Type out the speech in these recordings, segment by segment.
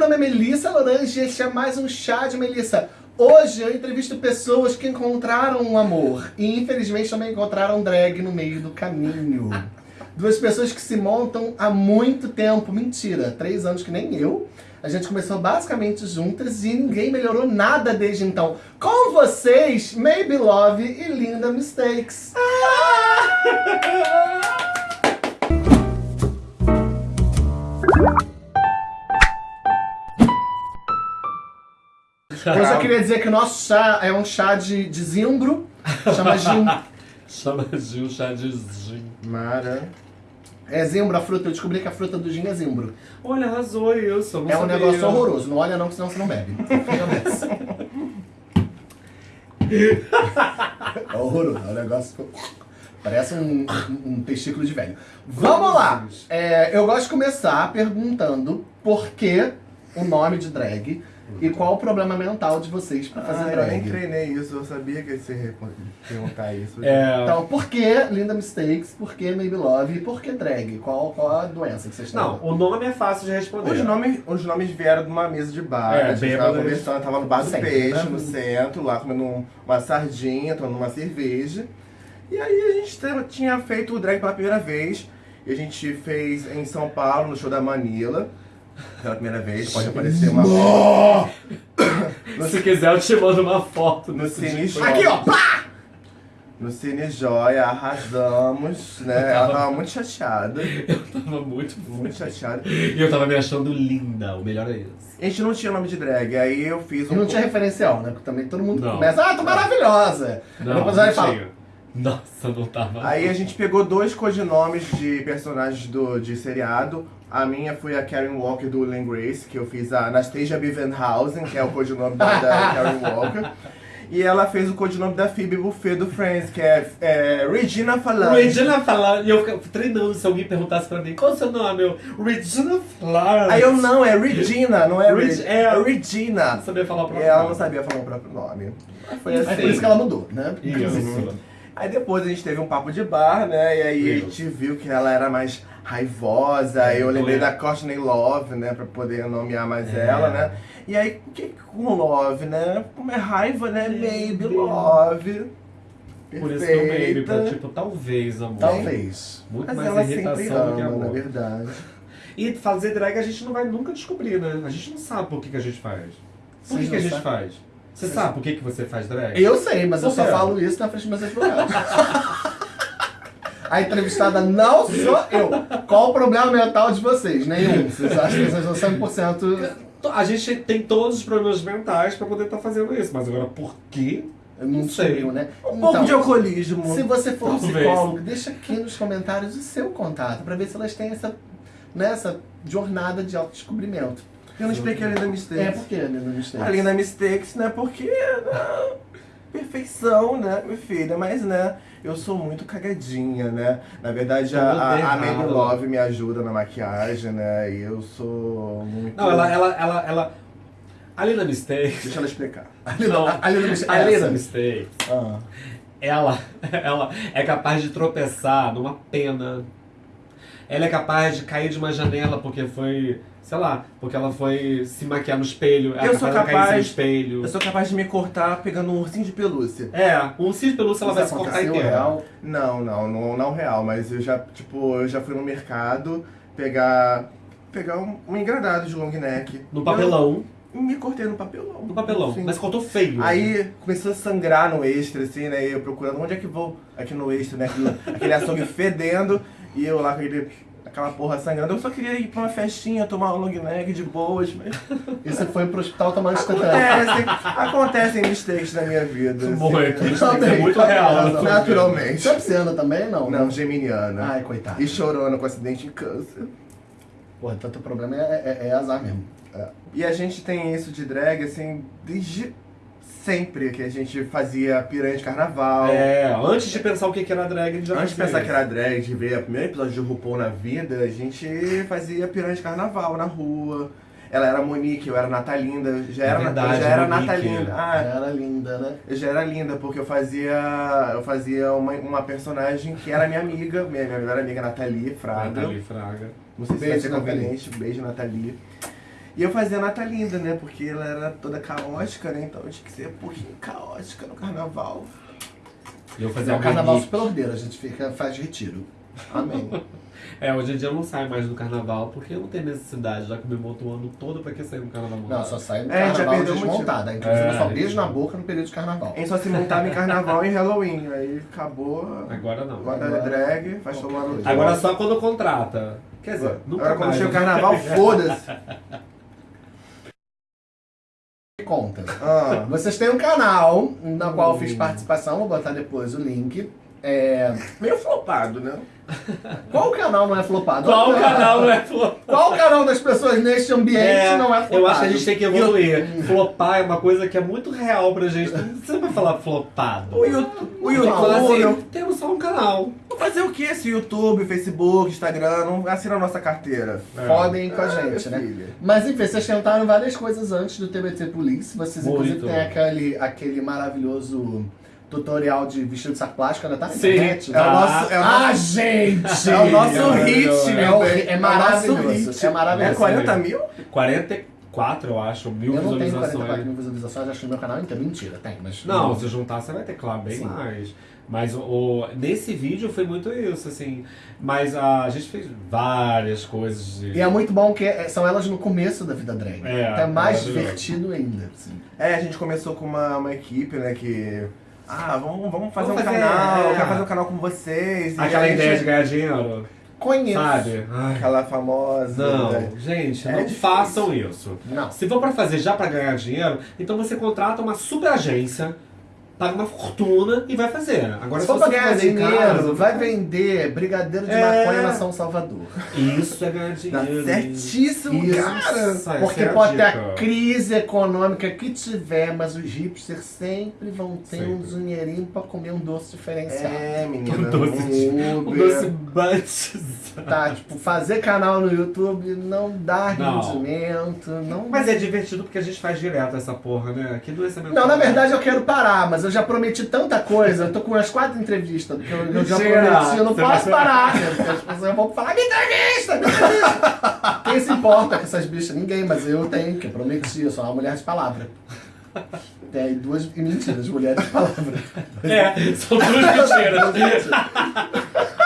meu nome é Melissa Lorange e este é mais um Chá de Melissa. Hoje eu entrevisto pessoas que encontraram um amor e infelizmente também encontraram drag no meio do caminho. Duas pessoas que se montam há muito tempo. Mentira, três anos que nem eu. A gente começou basicamente juntas e ninguém melhorou nada desde então. Com vocês, Maybe Love e Linda Mistakes. Hoje eu queria dizer que o nosso chá é um chá de, de zimbro, chama gin. Chama de um chá de gin. Mara. É zimbro a fruta, eu descobri que a fruta do gin é zimbro. Olha, arrasou isso. eu não É um sabia. negócio horroroso, não olha não, senão você não bebe. Fica nessa. É horroroso, é um negócio... Parece um, um, um testículo de velho. Vamos lá! É, eu gosto de começar perguntando por que o nome de drag e qual o problema mental de vocês pra fazer Ah, eu drag. nem treinei isso, eu sabia que você ia perguntar isso. É, Então, por que Linda Mistakes, por que Maybe Love e por que drag? Qual, qual a doença que vocês têm? não, o nome é fácil de responder. Os nomes, os nomes vieram de uma mesa de bar, É, a gente tava conversando, tava no bar do Sempre, peixe, né? no centro, lá comendo um- uma sardinha, tomando uma cerveja. E aí a gente te- tinha feito o drag pela primeira vez, e a gente fez em São Paulo, no show da Manila. Pela primeira vez, pode aparecer uma Se quiser, eu te mando uma foto no Cine. Joia. Aqui, ó! Pá! No Cine Joia, arrasamos, né? Ela tava muito chateada, Eu tava muito, muito chateada. E eu tava me achando linda, o melhor é isso. A gente não tinha nome de drag, aí eu fiz E um. não tinha referencial, né? Porque também todo mundo Não. começa, ah, tô maravilhosa! Não, Depois não falar, tinha. Nossa, não tava. Aí a gente pegou dois codinomes de personagens do, de seriado. A minha foi a Karen Walker do and Grace, que eu fiz a Anastasia Bevenhausen, que é o codinome da, da Karen Walker. E ela fez o codinome da Phoebe Buffet do Friends, que é, é Regina Falange. Regina Falar, e eu ficava treinando se alguém perguntasse pra mim qual é o seu nome, eu, Regina Falar. Aí eu não, é Regina, não é, Reg- Reg é. é Regina. não sabia falar o E próprio ela não nome. sabia falar o próprio nome. Foi É assim. por isso que ela mudou, né? Isso. Aí depois a gente teve um papo de bar, né? E aí a Isso. gente viu que ela era mais raivosa. Aí eu lembrei É. da Courtney Love, né? Pra poder nomear mais É. ela, né? E aí, o que com Love, né? Como é raiva, né? Maybe Maybe. Love. Por isso que eu pra Perfeita. tipo, talvez, amor. Talvez. Muito Mas mais ela sempre irritação do que ama, na amor. verdade. E fazer drag a gente não vai nunca descobrir, né? A gente não sabe por que, que a gente faz. Por Vocês que, que a gente sabem? faz? Você sabe por que, que você faz drag? Eu sei, mas eu Por só quê? falo isso na frente dos meus advogados. A entrevistada não sou eu. Qual o problema mental de vocês? Nenhum. Vocês acham que vocês são 100%... A gente tem todos os problemas mentais pra poder estar fazendo isso, mas agora por quê? Eu não Não sei. descobriu, né? Um pouco de alcoolismo. Se você for Talvez. psicólogo, deixa aqui nos comentários o seu contato, pra ver se elas têm essa, né, essa jornada de autodescobrimento. Eu não expliquei a Linda Mistakes. É, por que, né, no Mistakes? A Linda Mistakes, né? Porque, né? Perfeição, né, minha filha? Mas, né, eu sou muito cagadinha, né? Na verdade, a, a, a. Maybe Love me ajuda na maquiagem, né? E eu sou muito... Não, ela, ela, ela, ela... A Lina Mistake... Deixa ela explicar. Não, a Lina Mistakes. a Lina essa. Mistake, Ah. ela, ela é capaz de tropeçar numa pena. Ela é capaz de cair de uma janela porque foi... Sei lá, porque ela foi se maquiar no espelho. Ela Eu é sou capaz- no espelho. Eu sou capaz de me cortar pegando um ursinho de pelúcia. É, um ursinho de pelúcia ela vai Isso se cortar inteira. real. Não, não, não, não real, mas eu já, tipo, eu já fui no mercado pegar... Pegar um, um engradado de long neck. No papelão. Eu me cortei no papelão. No papelão. Sim. Mas cortou feio. Aí começou a sangrar no extra, assim, né? E eu procurando onde é que vou aqui no extra, né? Aquele açougue fedendo. E eu lá com aquele, aquela porra sangrando. Eu só queria ir pra uma festinha, tomar um long neck de boas, mas. E você foi pro hospital tomar antitetânico. Acontecem, acontecem mistakes na minha vida. assim, Muito. né? Isso é muito real. né? Naturalmente. Você é pisciana também, não? Não, geminiana. Ai, coitado. E chorando com acidente em câncer. Pô, então teu problema é, é- é azar mesmo. E a gente tem isso de drag, assim, desde sempre que a gente fazia piranha de carnaval. É, antes de pensar o que que era drag, a gente já Antes de pensar isso. que era drag, de ver o primeiro episódio de RuPaul na vida, a gente fazia piranha de carnaval na rua. Ela era Monique, eu era Natalinda, eu já É era, verdade, eu já era Monique. Natalinda. Ah, Era linda, né? eu já era linda, porque eu fazia. Eu fazia uma, uma personagem que era minha amiga, minha, minha melhor amiga Nathalie Fraga. Nathalie Fraga. Não sei se Beijo, vai ser conveniente. Beijo, Nathalie. E eu fazia a Nata Linda, né? Porque ela era toda caótica, né? Então eu tinha que ser um pouquinho caótica no carnaval. E eu fazia É o carnaval super ordeiro, a gente fica, faz retiro. Amém. É, hoje em dia eu não saio mais do carnaval porque eu não tenho necessidade, já que eu me monto o ano todo pra que sair no carnaval montado. Não, só sai no É, já carnaval perdeu o desmontada. Inclusive, É, só beijo isso. na boca no período de carnaval. A gente só se montava em carnaval e em Halloween. Aí acabou. Agora não. Agora Agora- é drag, faz tomar no Agora só quando contrata. Quer dizer, nunca Agora quando mais. chega o carnaval, foda-se. Ah, Vocês têm um canal na qual eu Hum. fiz participação, vou botar depois o link. É... meio flopado, né? Qual canal não é flopado? Qual canal não é flopado? Qual canal das pessoas neste ambiente não é flopado? eu acho que a gente tem que evoluir. Flopar é uma coisa que é muito real pra gente. Você não vai falar flopado. O YouTube, o YouTube assim, temos só um canal. fazer o que esse YouTube, Facebook, Instagram, não assina a nossa carteira. Podem com a Ah, gente, né? filha. Mas enfim, vocês tentaram várias coisas antes do TBT Police. Vocês inclusive Muito. têm aquele, aquele maravilhoso tutorial de vestido de saco plástico, ainda tá na Sim. internet. É o né? nosso, é o Ah, nosso, gente! é o nosso É hit, maravilhoso. meu É, o- bem. é o nosso maravilhoso, hit. é maravilhoso. É 40 mil? 44, eu acho, mil Eu não tenho visualizações. 44 mil visualizações, acho que no meu canal inteiro. Mentira, tem, mas. Não, se juntar você vai ter, claro, bem Sim. mais. Mas o, nesse vídeo foi muito isso, assim. Mas a, gente fez várias coisas de. E é muito bom que é- são elas no começo da vida drag. É, então é mais divertido ainda. assim. É, a gente começou com uma, uma equipe, né, que... Ah, vamos, vamos fazer Vamos um fazer, canal, é. eu quero fazer um canal com vocês. Aquela a gente- ideia de ganhar dinheiro, Conheço. sabe? Ai, Aquela famosa... não, né? gente, É não difícil. façam isso. Não. Se for pra fazer já pra ganhar dinheiro, então você contrata uma super agência, paga uma fortuna e vai fazer. Agora Se for se você ganhar dinheiro, casa, vai vender brigadeiro de É. maconha na São Salvador. Isso é ganhar Tá dinheiro. certíssimo, Isso. cara. Porque é pode ter a crise econômica que tiver, mas os hipsters sempre vão ter um Sempre. dinheirinho pra comer um doce diferenciado. É, menina. Um doce um Um doce batizado. Tá, tipo, fazer canal no YouTube não dá Não. rendimento, não... Mas é divertido porque a gente faz direto essa porra, né? Que doença mental. Não, na verdade eu quero parar, mas eu já prometi tanta coisa, eu tô com umas quatro entrevistas que eu, eu já prometi, eu não posso vai- parar, né? Porque as pessoas vão falar, me entrevista, me entrevista. Quem se importa com essas bichas? Ninguém, mas eu tenho, que eu prometi, eu sou uma mulher de palavra. Tem aí duas mentiras, mulheres de palavra. É, são duas mentiras.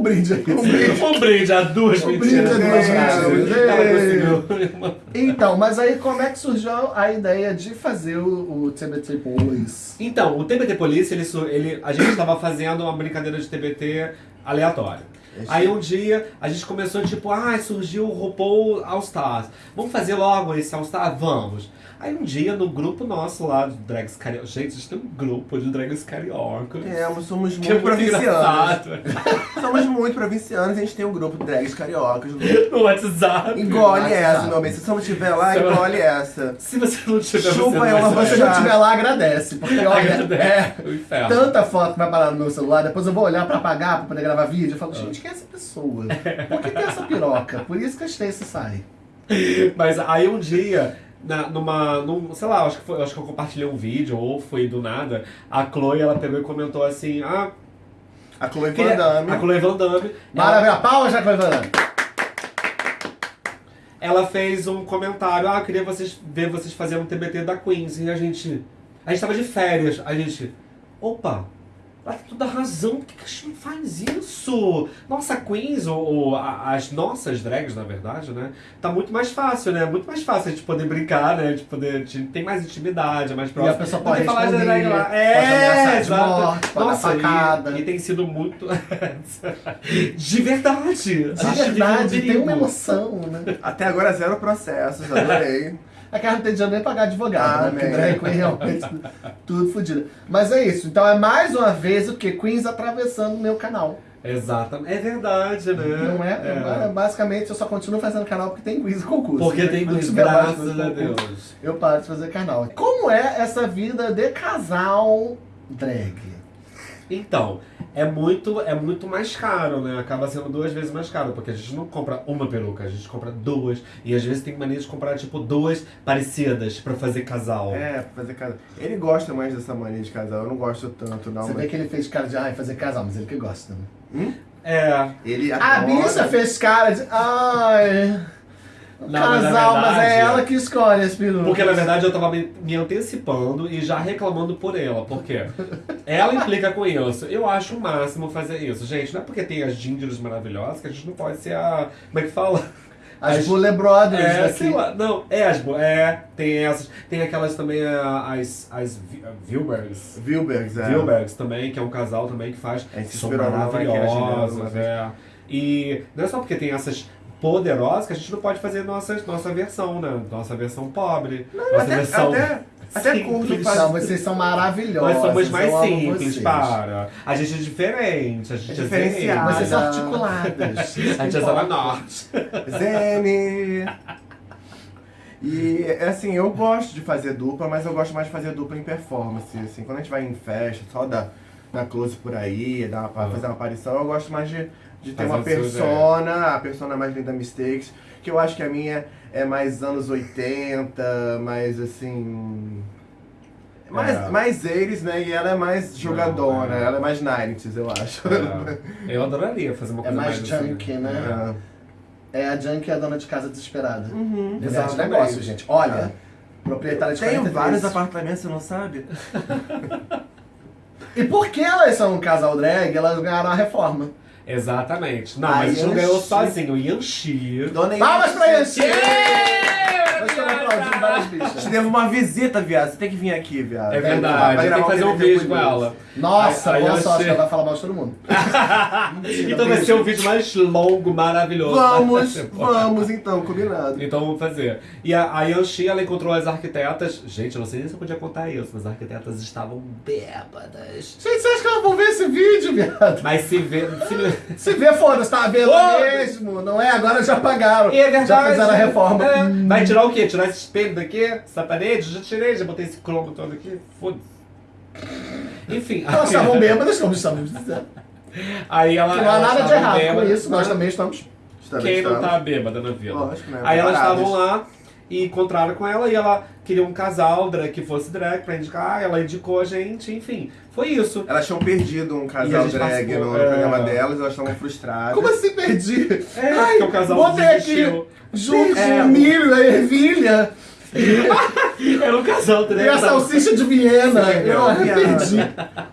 O brinde aí. O brinde. um brinde a duas Um brinde mentiras. a duas mentiras. Ela conseguiu. Então, mas aí como é que surgiu a ideia de fazer o, o TBT Boys? Então, o TBT Police, ele, ele, a gente estava fazendo uma brincadeira de TBT aleatória. Aí um dia a gente começou tipo, ah, surgiu o RuPaul All Stars. Vamos fazer logo esse All Star? Vamos. Aí um dia no grupo nosso lá de drags carioca. Gente, a gente tem um grupo de drags carioca. É, mas somos Que é muito muito provincianos. Somos muito provincianos, a gente tem um grupo de drags cariocas. No WhatsApp. Engole essa, meu bem. Se você não tiver lá, engole essa. Se você não tiver, Chupa você não ela, vai Se você não estiver lá, agradece. Porque olha, é O inferno. tanta foto que vai parar no meu celular, depois eu vou olhar pra apagar, pra poder gravar vídeo. Eu falo, gente, quem é essa pessoa? Por que tem essa piroca? Por isso que a Stacy sai. Mas aí um dia, na, numa. Num, sei lá, acho que, foi, acho que eu compartilhei um vídeo, ou foi do nada, a Chloe ela pegou e comentou assim: Ah, A Chloe Van Damme. a Chloe Van Damme. Ela, Maravilha, palmas, já Cleveland. ela fez um comentário: Ah, queria vocês, ver vocês fazendo um TBT da Queens. E a gente. A gente tava de férias. A gente. Opa! Ela tem toda a razão, por que que a gente não faz isso? Nossa, a Queens, ou, ou a- as nossas drags, na verdade, né? Tá muito mais fácil, né? Muito mais fácil a gente poder brincar, né? De poder. de- tem mais intimidade, é mais E próximo. a pessoa pode falar de drag lá. pode É, ameaçar de exato. morte, pode Nossa, facada. e, e tem sido muito. de verdade. De verdade, tem uma emoção, né? Até agora, zero processos, adorei. É que ela não tem dinheiro nem pagar advogado, né? Porque Amém. drag queen realmente tudo fodido. Mas é isso. Então é mais uma vez o que? Queens atravessando o meu canal. Exatamente. É verdade, né? Não é? Basicamente eu só continuo fazendo canal porque tem quiz e concurso. Porque né? tem Queens, graças a Deus. Eu paro de fazer canal. Como é essa vida de casal drag? Então, é muito, é muito mais caro, né? Acaba sendo duas vezes mais caro, porque a gente não compra uma peruca, a gente compra duas. E às vezes tem mania de comprar, tipo, duas parecidas pra fazer casal. É, pra fazer casal. Ele gosta mais dessa mania de casal, eu não gosto tanto, não. Você vê Mas... que ele fez cara de ai, fazer casal, mas ele que gosta. Né? Hum? É. Ele A adora. bicha fez cara de ai. Não, mas Casal, mas, verdade- é ela que escolhe as perucas. Porque na verdade eu tava me, me antecipando e já reclamando por ela. Porque ela implica com isso. Eu acho o máximo fazer isso. Gente, não é porque tem as gingers maravilhosas que a gente não pode ser a. Como é que fala? As Buller Brothers É, daqui. sei lá. Não, é as. bo- É, tem essas. Tem aquelas também, as. As Vi- Wilbergs. Wilbergs, é. Wilbergs também, que é um casal também que faz. Gente que são maravilhosas, é. E não é só porque tem essas poderosas que a gente não pode fazer nossa, nossa versão, né? Nossa versão pobre. nossa Até, versão. até, até curto fazer. Não, vocês são maravilhosos. Nós somos mais simples, vocês. para. A gente é diferente, a gente é, É diferenciado. Vocês são articuladas. A gente é Zona Norte. Zene! E assim, eu gosto de fazer dupla, mas eu gosto mais de fazer dupla em performance. Assim, quando a gente vai em festa, só dar, dar close por aí, dar uma, fazer uma aparição, eu gosto mais de, de ter Fazer uma seu persona, a persona mais linda Mistakes, que eu acho que a minha é mais anos 80, mais assim. Mais, É. mais eles, né? E ela é mais jogadona, Não, é. ela é mais 90s, eu acho. É, eu adoraria fazer uma É coisa mais assim. junkie, né? É. É a Junkie é a dona de casa desesperada. Uhum. Mulher de negócio, gente. Olha, É. proprietária de Tenho 43. vários apartamentos, você não sabe? E porque elas são um casal drag, elas ganharam a reforma. Exatamente. Não, A mas a gente não ganhou Yanxi. sozinho. O Yanxi. Dona Palmas pra Yanxi! Yeah! Nós estamos aplaudindo várias Te bichas. devo uma visita, viado. Você tem que vir aqui, viado. É Vai verdade. Tem que fazer um vídeo com ela. Nossa, A- a boa Yanxi. sorte, ela vai falar mal de todo mundo. Mentira, Então vai ser o vídeo mais longo, maravilhoso. Vamos, da temporada. vamos então, combinado. Então vamos fazer. E a, a Yanxi, ela encontrou as arquitetas. Gente, eu não sei nem se eu podia contar isso, mas as arquitetas estavam bêbadas. Gente, você acha que elas vão ver esse vídeo, viado? Mas se vê. Se... Se vê, foda-se, tá vendo mesmo. Não é? Agora já pagaram. E é verdade. Já fizeram a reforma. É. Vai tirar o quê? Tirar esse espelho daqui? Essa parede? Já tirei, já botei esse cromo todo aqui. Foda-se. Enfim. Elas estavam bêbadas, como estamos dizendo. Aí ela. Que não há elas nada de estavam errado com bêbadas. isso, nós também estamos. Também Quem não estamos. tá bêbada na vila? Lógico, né? Aí elas estavam lá e encontraram com ela e ela queria um casal drag que fosse drag pra indicar. Ela indicou a gente, enfim. Foi isso. Elas tinham perdido um E a casal gente drag participou, no é. programa delas, elas estavam frustradas. Como assim perdi? É, Ai, porque o casal botei aqui desistiu. junto É, com o milho, a ervilha Era um casal e drag. a salsicha de Viena. Sim, Eu perdi.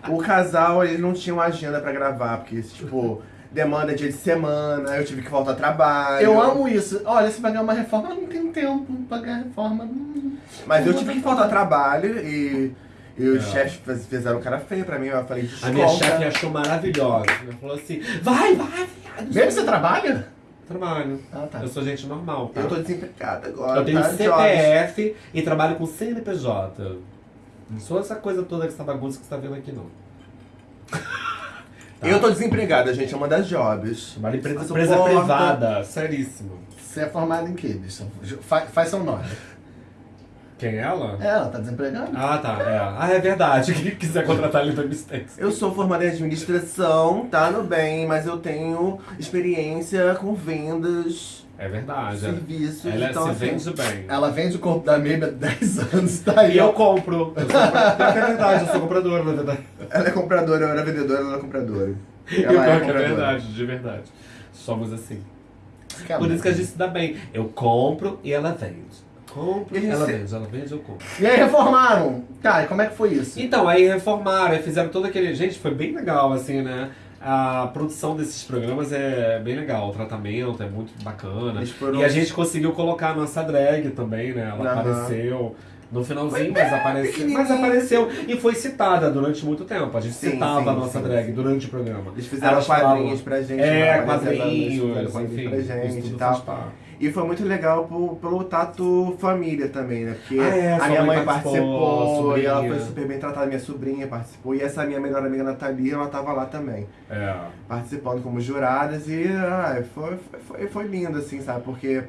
O casal, eles não tinham agenda pra gravar, porque, tipo, demanda dia de semana, eu tive que voltar ao trabalho. Eu amo isso. Olha, se pagar uma reforma, eu não tenho tempo pra pagar reforma. Hum. Mas eu tive que faltar ao trabalho e, e os É. chefes fez- fizeram cara feia pra mim. Eu falei, desculpa. A minha chefe achou maravilhosa. Ela falou assim: vai, vai, viado. Mesmo você trabalha? Trabalho. Ah, tá. Eu sou gente normal, tá? Eu tô desempregada agora. Eu tenho tá? Jobs. CPF e trabalho com CNPJ. Não sou essa coisa toda, essa bagunça que você tá vendo aqui, não. Eu tô desempregada, gente, é uma das jobs. Trabalho em empresa, empresa privada, seríssimo. Você é formado em quê, bicho? Fa- Faz seu nome. Quem é ela? É, ela tá desempregada. Ah, tá. É. Ah, é verdade. Quem quiser contratar ele do Mistakes. Eu sou formada em administração, tá no bem, mas eu tenho experiência com vendas, É verdade. serviços, Ela então se assim, vende bem. Ela vende o corpo da Maybe há 10 anos, tá aí. E eu compro. Eu sou, é verdade, eu sou compradora, na verdade. ela é compradora, eu era vendedora, ela é compradora. Ela é que é compradora. verdade, de verdade. Somos assim. Que Por isso que a gente se dá bem. Eu compro e ela vende. Compro, ela vende, ela vende, eu compro. E aí reformaram. Tá, e como é que foi isso? Então, aí reformaram, aí fizeram todo aquele. Gente, foi bem legal, assim, né? A produção desses programas é bem legal, o tratamento é muito bacana. Foram- E a gente conseguiu colocar a nossa drag também, né? Ela Aham. apareceu no finalzinho, mas apareceu. pequenininho. Mas apareceu e foi citada durante muito tempo. A gente Sim, citava sim, a nossa sim, drag durante o programa. Eles fizeram Elas quadrinhos falavam- pra gente. É, né? Quadrinhos, enfim. pra gente e tal. E foi muito legal por- pelo tato família também, né? Porque Ah, é, a minha mãe participou, e ela foi super bem tratada, minha sobrinha participou, e essa minha melhor amiga Nathalie, ela tava lá também, É. participando como juradas, e ah, foi, foi, foi lindo, assim, sabe? Porque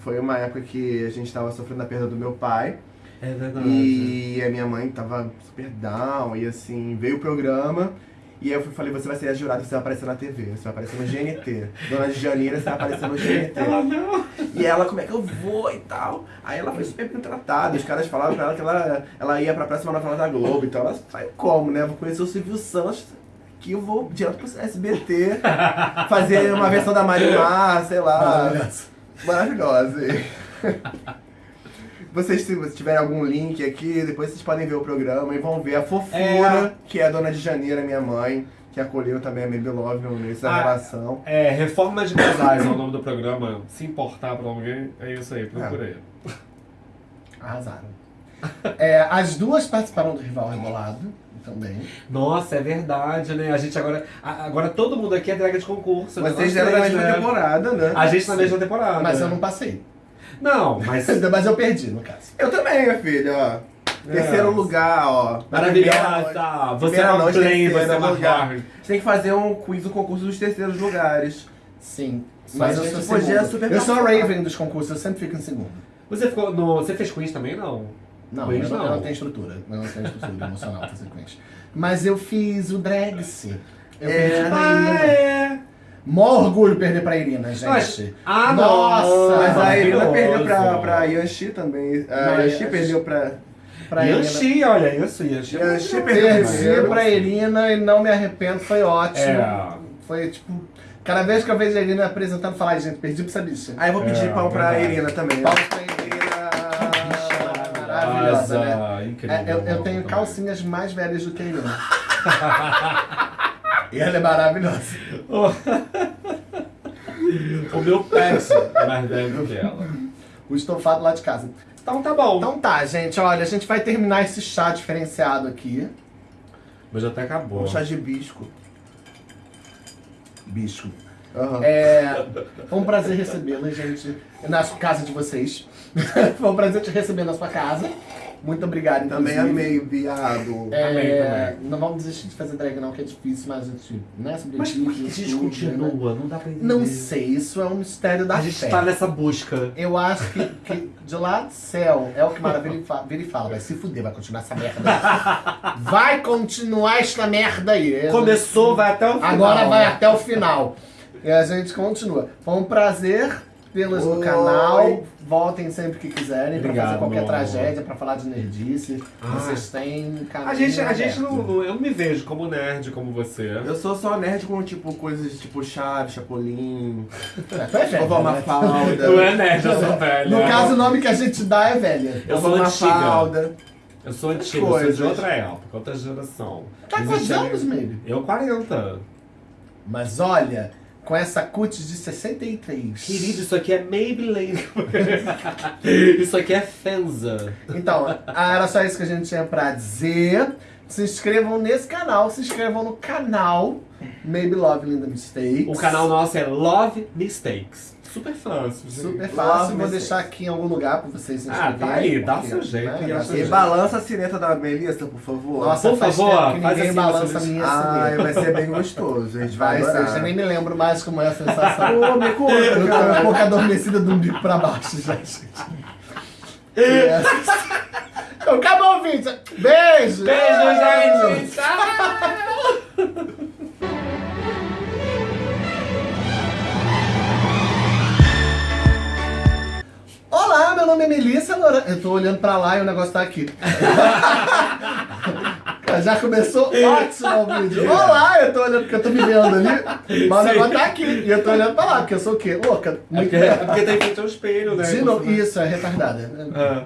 foi uma época que a gente tava sofrendo a perda do meu pai, É verdade. e a minha mãe tava super down, e assim, veio o programa, e aí eu fui, falei, você vai ser a jurada, você vai aparecer na TV, você vai aparecer no GNT. Dona de Janeiro, você vai aparecer no GNT. Ela não. E ela, como é que eu vou e tal? Aí ela foi super bem tratada. Os caras falaram pra ela que ela, ela ia pra próxima novela da Globo. Então ela saiu como, né? Vou conhecer o Silvio Santos, que eu vou direto pro SBT, fazer uma versão da Marimar, sei lá. Maravilhoso. Maravilhosa. Vocês, se tiverem algum link aqui, depois vocês podem ver o programa e vão ver a fofura, É. que é a dona de Janeira, minha mãe, que acolheu também a Baby Love no início da Ah. relação. É, Reforma de Casais é o nome do programa. Se importar pra alguém, é isso aí, procura aí. Arrasaram. É, as duas participaram do Rival Rebolado também. Nossa, é verdade, né? A gente agora. a- Agora todo mundo aqui é drag de concurso. né? Vocês Nós eram três, mesma né? temporada, né? A gente na mesma temporada. Mas eu não passei. Não, mas. Mas eu perdi, no caso. Eu também, minha filha, ó. Terceiro lugar, ó. Maravilhosa! Você é Primeira uma noite, play, você é uma lugar. gente tem que fazer um quiz, um concurso dos terceiros lugares. Sim. Mas a eu sou podia super Eu sou a. Raven dos concursos, eu sempre fico em segundo. Você ficou no. Você fez quiz também, não? Não, Quiz eu, não. eu não. tenho estrutura. Eu não tenho estrutura emocional pra fazer quiz. Mas eu fiz o Dragse. Eu É. pra Ah, é! Mó orgulho perder pra Irina, gente. Mas- Ah, Nossa! Mas a Irina Maravilhoso. perdeu pra, pra Yanxi também. A Yanxi- perdeu pra. pra Irina. Yanxi, olha isso, Yanxi. é Yanxi muito perdeu. Perdi pra Irina e não me arrependo, foi ótimo. É. Foi tipo. Cada vez que eu vejo a Irina apresentando, falar, "Ai, gente, perdi pra essa bicha. Aí eu vou pedir É, pau pra verdade. Irina também. né? Palmas pra Irina. Maravilhosa, né? Incrível. É, eu, eu tenho calcinhas mais velhas do que a Irina. e ela é maravilhosa. O meu pet é mais velho que ela. O estofado lá de casa. Então tá bom. Então tá, gente, olha, a gente vai terminar esse chá diferenciado aqui. Mas até acabou. Um chá de bisco. Bicho. Aham. É, foi um prazer recebê-la, gente, na casa de vocês. foi um prazer te receber na sua casa. Muito obrigado, Também inclusive. amei o viado. É, Amei Não vamos desistir de fazer drag não, que é difícil, mas a gente, né, sobre Mas por que isso, a gente né? continua? Não dá pra entender. Não sei, isso é um mistério da A gente fé. tá nessa busca. Eu acho que, que de lá do céu é o que Maravilha vira e e fala, vai se fuder, vai continuar essa merda aí. Vai continuar esta merda aí. Começou, vai até o final. Agora vai né? até o final. E a gente continua. Foi um prazer no Oi. canal. Voltem sempre que quiserem pra Obrigado, fazer qualquer tragédia, pra falar de nerdice. Ah. Vocês têm caminho A gente, a gente não, não- Eu não me vejo como nerd como você. Eu sou só nerd com tipo coisas tipo Chaves, Chapolin, É, tu é velho, Vovó né? Mafalda. Não é nerd, eu sou velho. No caso, o nome que a gente dá é velha. eu sou. Mafalda. Eu sou antiga, eu sou de outra época, outra geração. Tá quantos ali- anos, maybe? Eu 40. Mas olha, com essa cutis de 63. Querido, isso aqui é Maybelline. isso aqui é Fenza. Então, era só isso que a gente tinha pra dizer. Se inscrevam nesse canal, se inscrevam no canal Maybe Love Linda Mistakes. O canal nosso é Love Mistakes. Super fácil. gente. Super fácil, vou deixar aqui em algum lugar pra vocês se Ah, tá aí, dá o seu jeito, né, e balança a sineta da Melissa, por favor. Nossa, Por faz favor, tempo que faz ninguém assim, balança a minha sineta. vai ser bem gostoso. A gente vai ser, eu nem me lembro mais como é a sensação. Ô, me conta, Eu tô um pouco adormecida do umbigo pra baixo já, gente. Então, acabou o vídeo. Beijo! Beijo, gente! Tchau! Olá, meu nome é Melissa Loran... Eu tô olhando pra lá e o negócio tá aqui. Já começou ótimo o vídeo. Olá, eu tô olhando porque eu tô me vendo ali. Mas o negócio tá aqui. E eu tô olhando pra lá, porque eu sou o quê? Louca. É porque, é porque tá em frente ao espelho, né? De novo, isso, é retardada. Ah.